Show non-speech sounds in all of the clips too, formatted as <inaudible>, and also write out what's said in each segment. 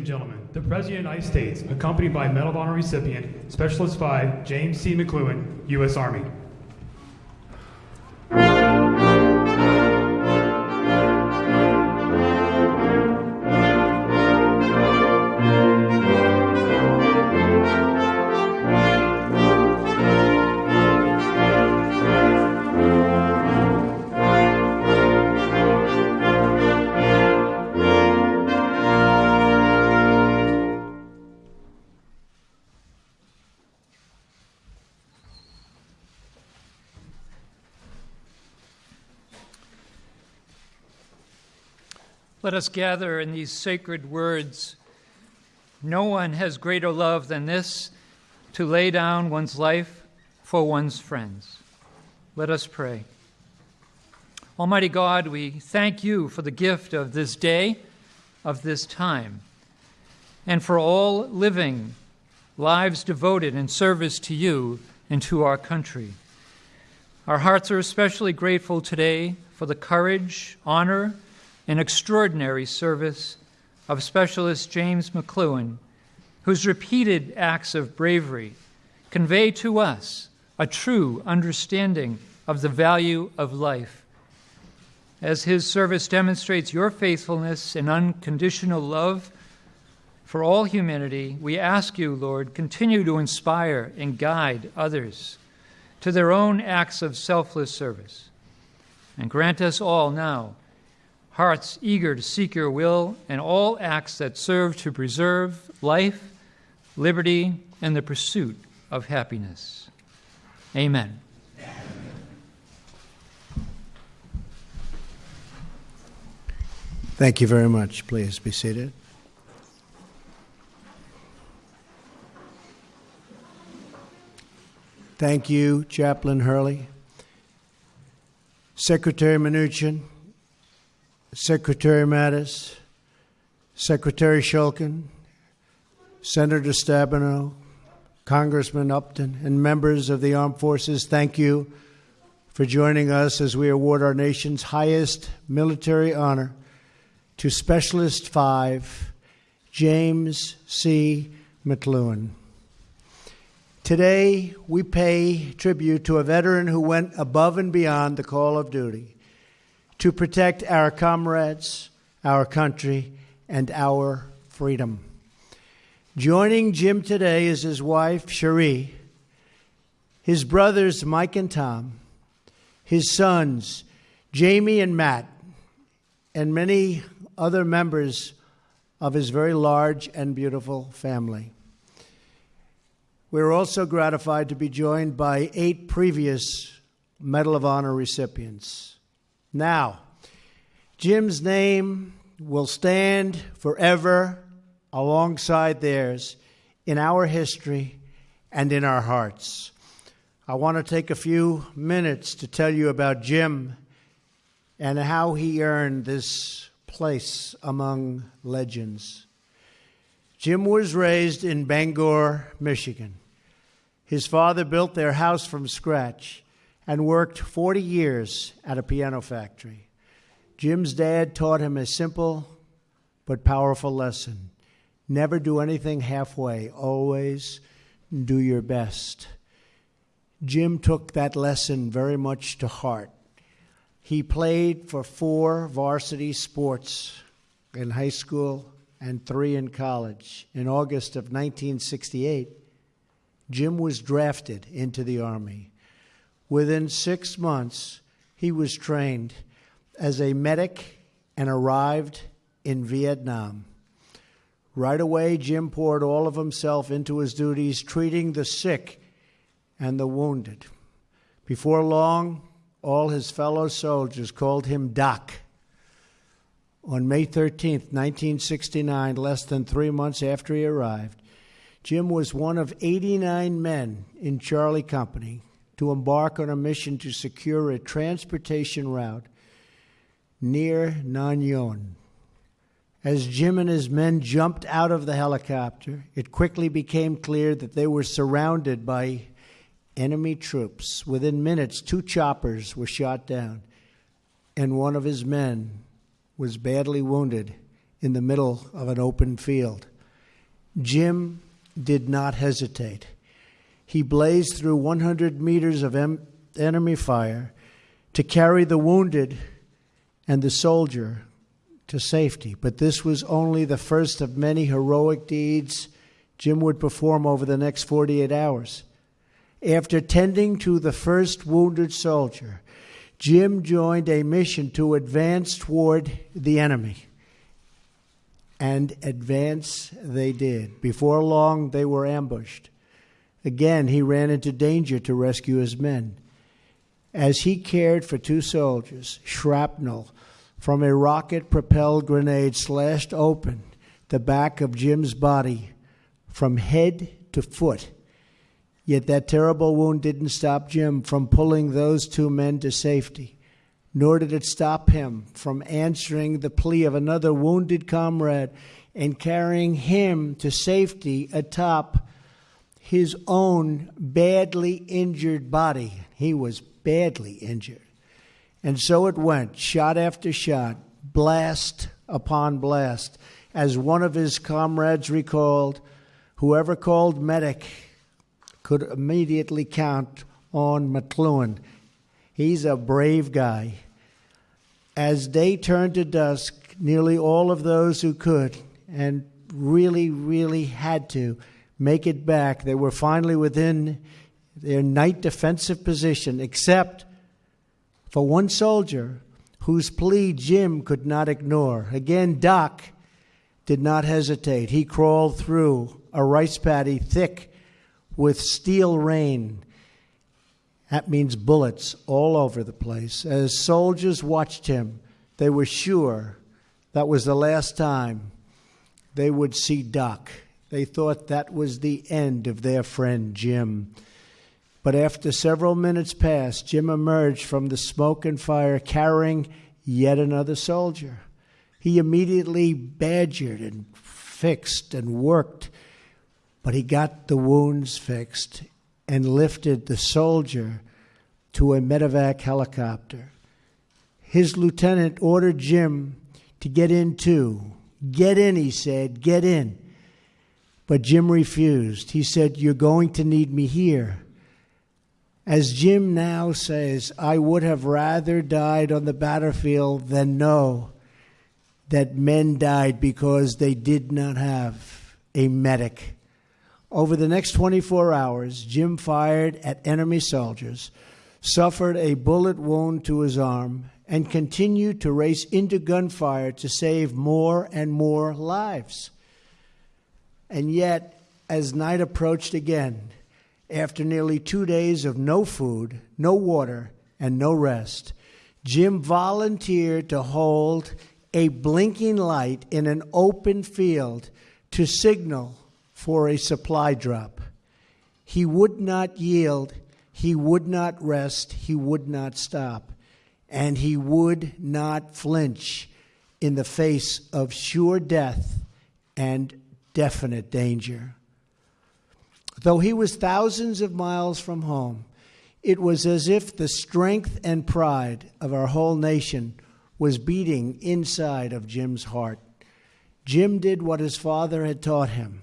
and gentlemen, the President of the United States, accompanied by Medal of Honor recipient, Specialist 5, James C. McCloughan, U.S. Army. Let us gather in these sacred words. No one has greater love than this to lay down one's life for one's friends. Let us pray. Almighty God, we thank you for the gift of this day, of this time, and for all living lives devoted in service to you and to our country. Our hearts are especially grateful today for the courage, honor, and extraordinary service of Specialist James McCloughan, whose repeated acts of bravery convey to us a true understanding of the value of life. As his service demonstrates your faithfulness and unconditional love for all humanity, we ask you, Lord, continue to inspire and guide others to their own acts of selfless service. And grant us all now hearts eager to seek your will, and all acts that serve to preserve life, liberty, and the pursuit of happiness. Amen. Thank you very much. Please be seated. Thank you, Chaplain Hurley. Secretary Mnuchin, Secretary Mattis, Secretary Shulkin, Senator Stabenow, Congressman Upton, and members of the armed forces, thank you for joining us as we award our nation's highest military honor to Specialist 5, James C. McCloughan. Today, we pay tribute to a veteran who went above and beyond the call of duty to protect our comrades, our country, and our freedom. Joining Jim today is his wife, Cherie, his brothers, Mike and Tom, his sons, Jamie and Matt, and many other members of his very large and beautiful family. We're also gratified to be joined by eight previous Medal of Honor recipients. Now, Jim's name will stand forever alongside theirs in our history and in our hearts. I want to take a few minutes to tell you about Jim and how he earned this place among legends. Jim was raised in Bangor, Michigan. His father built their house from scratch and worked 40 years at a piano factory. Jim's dad taught him a simple but powerful lesson never do anything halfway, always do your best. Jim took that lesson very much to heart. He played for four varsity sports in high school and three in college. In August of 1968, Jim was drafted into the Army. Within six months, he was trained as a medic and arrived in Vietnam. Right away, Jim poured all of himself into his duties, treating the sick and the wounded. Before long, all his fellow soldiers called him Doc. On May 13, 1969, less than three months after he arrived, Jim was one of 89 men in Charlie Company to embark on a mission to secure a transportation route near Nha Nyon. As Jim and his men jumped out of the helicopter, it quickly became clear that they were surrounded by enemy troops. Within minutes, two choppers were shot down, and one of his men was badly wounded in the middle of an open field. Jim did not hesitate. He blazed through 100 meters of em- enemy fire to carry the wounded and the soldier to safety. But this was only the first of many heroic deeds Jim would perform over the next 48 hours. After tending to the first wounded soldier, Jim joined a mission to advance toward the enemy. And advance they did. Before long, they were ambushed. Again, he ran into danger to rescue his men. As he cared for two soldiers, shrapnel from a rocket propelled grenade slashed open the back of Jim's body from head to foot. Yet that terrible wound didn't stop Jim from pulling those two men to safety, nor did it stop him from answering the plea of another wounded comrade and carrying him to safety atop his own badly injured body. He was badly injured. And so it went, shot after shot, blast upon blast. As one of his comrades recalled, whoever called medic could immediately count on McClellan. He's a brave guy. As day turned to dusk, nearly all of those who could and really, really had to make it back, they were finally within their night defensive position, except for one soldier whose plea Jim could not ignore. Again, Doc did not hesitate. He crawled through a rice paddy thick with steel rain. That means bullets all over the place. As soldiers watched him, they were sure that was the last time they would see Doc. They thought that was the end of their friend Jim. But after several minutes passed, Jim emerged from the smoke and fire carrying yet another soldier. He immediately badgered and fixed and worked, but he got the wounds fixed and lifted the soldier to a medevac helicopter. His lieutenant ordered Jim to get in too. Get in, he said, get in. But Jim refused. He said, You're going to need me here. As Jim now says, I would have rather died on the battlefield than know that men died because they did not have a medic. Over the next 24 hours, Jim fired at enemy soldiers, suffered a bullet wound to his arm, and continued to race into gunfire to save more and more lives. And yet, as night approached again, after nearly two days of no food, no water, and no rest, Jim volunteered to hold a blinking light in an open field to signal for a supply drop. He would not yield, he would not rest, he would not stop, and he would not flinch in the face of sure death and definite danger. Though he was thousands of miles from home, it was as if the strength and pride of our whole nation was beating inside of Jim's heart. Jim did what his father had taught him.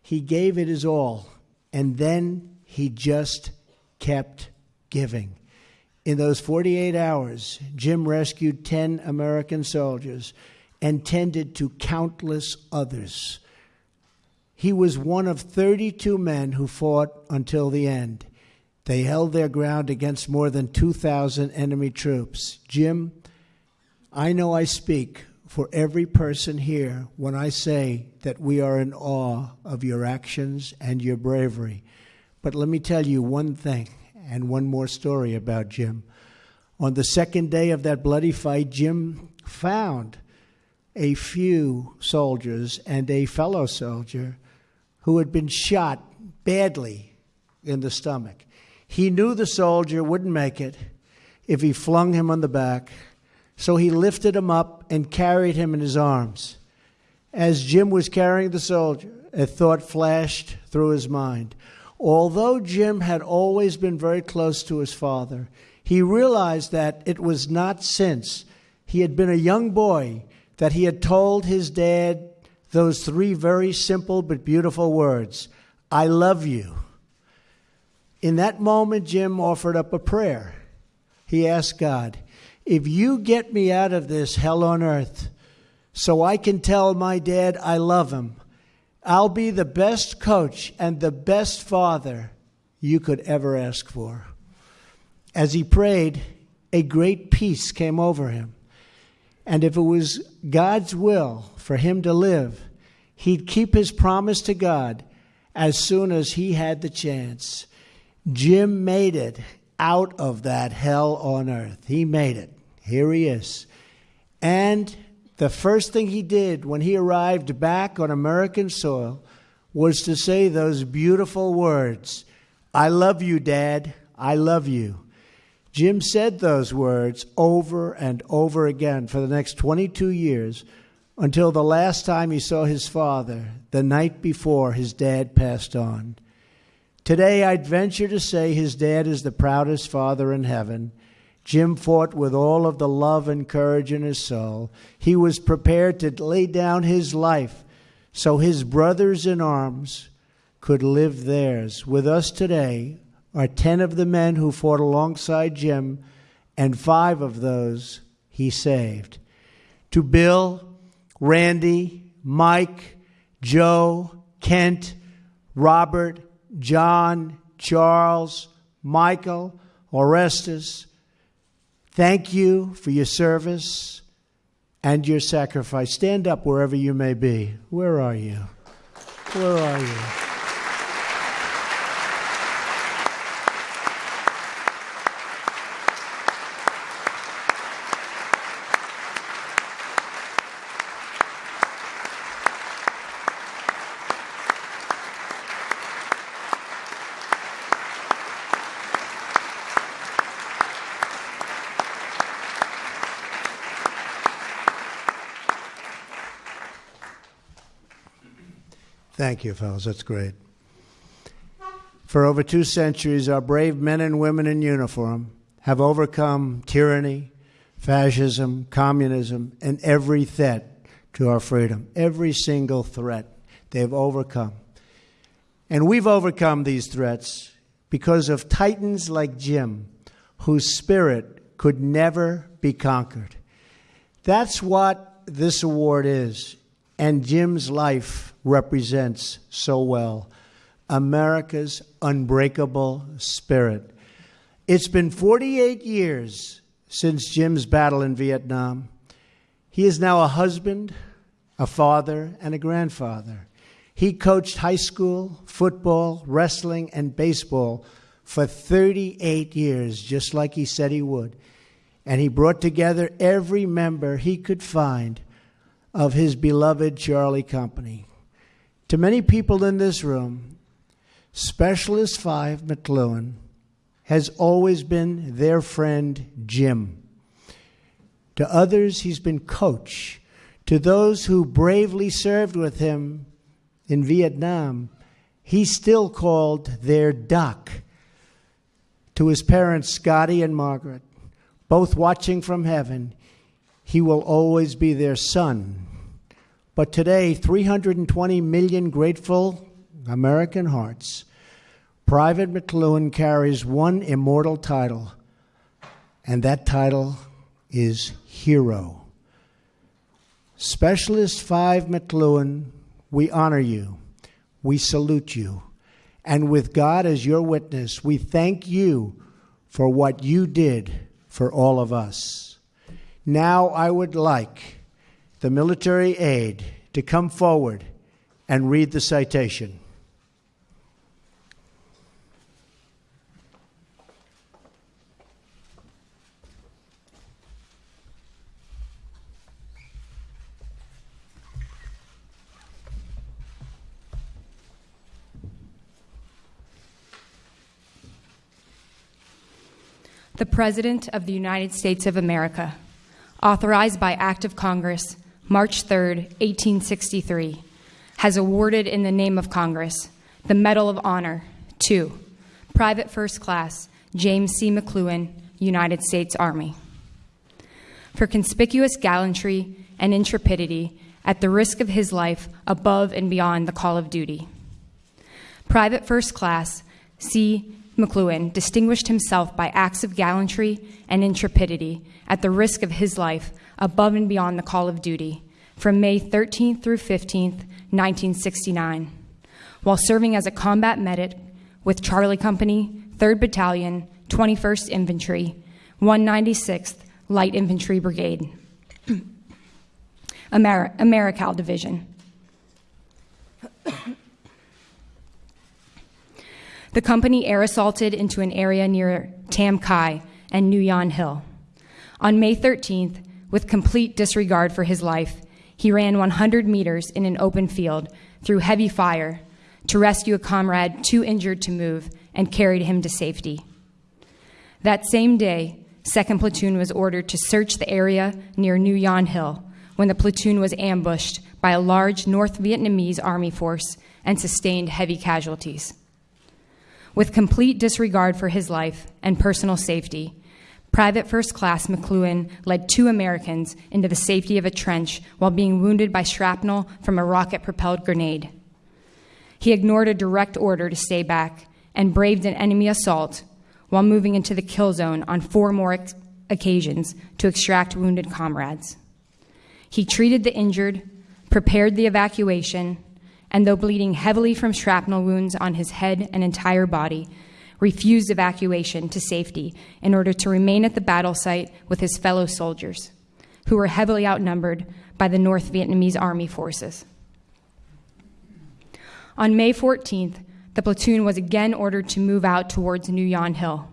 He gave it his all, and then he just kept giving. In those 48 hours, Jim rescued 10 American soldiers and tended to countless others. He was one of 32 men who fought until the end. They held their ground against more than 2,000 enemy troops. Jim, I know I speak for every person here when I say that we are in awe of your actions and your bravery. But let me tell you one thing and one more story about Jim. On the second day of that bloody fight, Jim found a few soldiers and a fellow soldier who had been shot badly in the stomach. He knew the soldier wouldn't make it if he flung him on the back, so he lifted him up and carried him in his arms. As Jim was carrying the soldier, a thought flashed through his mind. Although Jim had always been very close to his father, he realized that it was not since he had been a young boy that he had told his dad those three very simple but beautiful words I love you. In that moment, Jim offered up a prayer. He asked God, If you get me out of this hell on earth so I can tell my dad I love him, I'll be the best coach and the best father you could ever ask for. As he prayed, a great peace came over him. And if it was God's will for him to live, he'd keep his promise to God as soon as he had the chance. Jim made it out of that hell on earth. He made it. Here he is. And the first thing he did when he arrived back on American soil was to say those beautiful words I love you, Dad. I love you. Jim said those words over and over again for the next 22 years until the last time he saw his father, the night before his dad passed on. Today, I'd venture to say his dad is the proudest father in heaven. Jim fought with all of the love and courage in his soul. He was prepared to lay down his life so his brothers in arms could live theirs. With us today are 10 of the men who fought alongside Jim, and five of those he saved. To Bill, Randy, Mike, Joe, Kent, Robert, John, Charles, Michael, Orestes, thank you for your service and your sacrifice. Stand up wherever you may be. Where are you? Where are you? Thank you, fellas. That's great. For over two centuries, our brave men and women in uniform have overcome tyranny, fascism, communism, and every threat to our freedom. Every single threat they've overcome. And we've overcome these threats because of titans like Jim, whose spirit could never be conquered. That's what this award is and Jim's life represents so well America's unbreakable spirit. It's been 48 years since Jim's battle in Vietnam. He is now a husband, a father, and a grandfather. He coached high school, football, wrestling, and baseball for 38 years, just like he said he would. And he brought together every member he could find of his beloved Charlie Company. To many people in this room, Specialist 5 McCloughan has always been their friend Jim. To others, he's been coach. To those who bravely served with him in Vietnam, he's still called their doc. To his parents, Scotty and Margaret, both watching from heaven, he will always be their son. But today, 320 million grateful American hearts, Private McCloughan carries one immortal title, and that title is Hero. Specialist 5 McCloughan, we honor you, we salute you, and with God as your witness, we thank you for what you did for all of us. Now I would like the military aide to come forward and read the citation. The President of the United States of America authorized by Act of Congress, March 3, 1863, has awarded in the name of Congress the Medal of Honor to Private First Class James C. McCloughan, United States Army. For conspicuous gallantry and intrepidity at the risk of his life above and beyond the call of duty. Private First Class C. McCloughan distinguished himself by acts of gallantry and intrepidity at the risk of his life above and beyond the call of duty from May 13th through 15th, 1969, while serving as a combat medic with Charlie Company, 3rd Battalion, 21st Infantry, 196th Light Infantry Brigade, <clears throat> Amer- Americal Division. The company air assaulted into an area near Tam Kai and Nui Yon Hill. On May 13th, with complete disregard for his life, he ran 100 meters in an open field through heavy fire to rescue a comrade too injured to move and carried him to safety. That same day, 2nd Platoon was ordered to search the area near Nui Yon Hill when the platoon was ambushed by a large North Vietnamese army force and sustained heavy casualties. With complete disregard for his life and personal safety, Private First Class McCloughan led two Americans into the safety of a trench while being wounded by shrapnel from a rocket propelled grenade. He ignored a direct order to stay back and braved an enemy assault while moving into the kill zone on four more ex- occasions to extract wounded comrades. He treated the injured, prepared the evacuation, and though bleeding heavily from shrapnel wounds on his head and entire body, refused evacuation to safety in order to remain at the battle site with his fellow soldiers, who were heavily outnumbered by the North Vietnamese Army forces. On May 14th, the platoon was again ordered to move out towards Nui Yon Hill.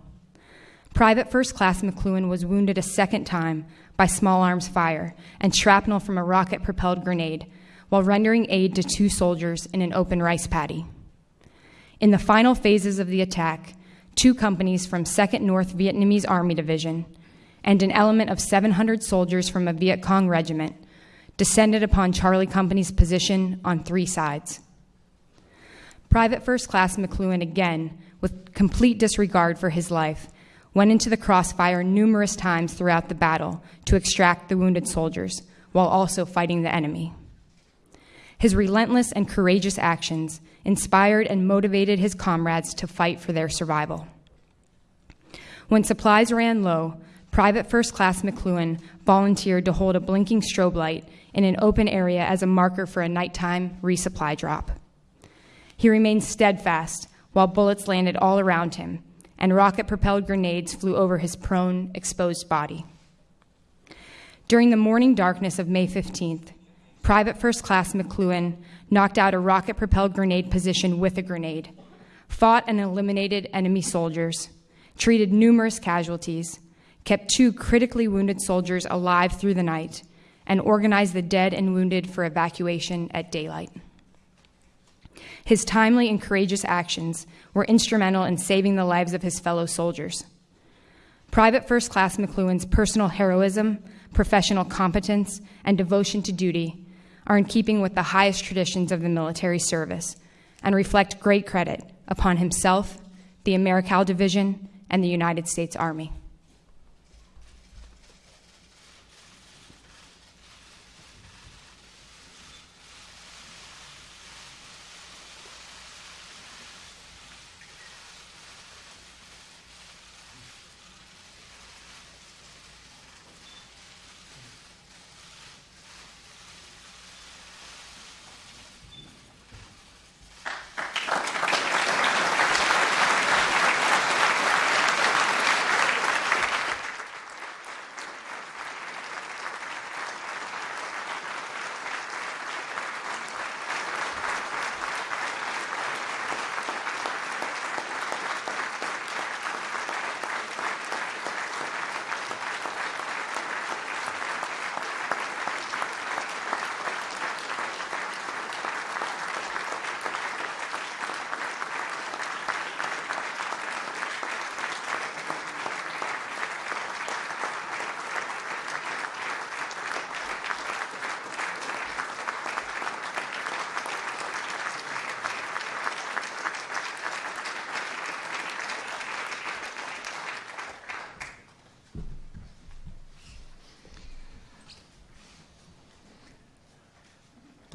Private First Class McCloughan was wounded a second time by small arms fire and shrapnel from a rocket propelled grenade while rendering aid to two soldiers in an open rice paddy. In the final phases of the attack, two companies from 2nd North Vietnamese Army Division and an element of 700 soldiers from a Viet Cong regiment descended upon Charlie Company's position on three sides. Private First Class McCloughan, again, with complete disregard for his life, went into the crossfire numerous times throughout the battle to extract the wounded soldiers, while also fighting the enemy. His relentless and courageous actions inspired and motivated his comrades to fight for their survival. When supplies ran low, Private First Class McCloughan volunteered to hold a blinking strobe light in an open area as a marker for a nighttime resupply drop. He remained steadfast while bullets landed all around him and rocket propelled grenades flew over his prone, exposed body. During the morning darkness of May 15th, Private First Class McCloughan knocked out a rocket propelled grenade position with a grenade, fought and eliminated enemy soldiers, treated numerous casualties, kept two critically wounded soldiers alive through the night, and organized the dead and wounded for evacuation at daylight. His timely and courageous actions were instrumental in saving the lives of his fellow soldiers. Private First Class McCloughan's personal heroism, professional competence, and devotion to duty are in keeping with the highest traditions of the military service and reflect great credit upon himself, the Americal Division, and the United States Army.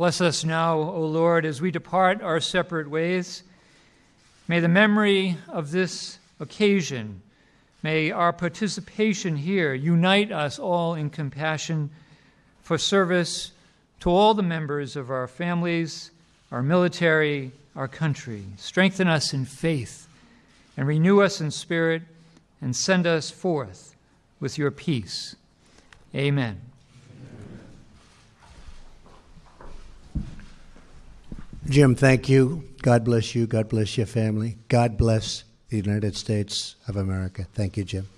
Bless us now, O Lord, as we depart our separate ways. May the memory of this occasion, may our participation here unite us all in compassion for service to all the members of our families, our military, our country. Strengthen us in faith and renew us in spirit and send us forth with your peace. Amen. Jim, thank you. God bless you. God bless your family. God bless the United States of America. Thank you, Jim.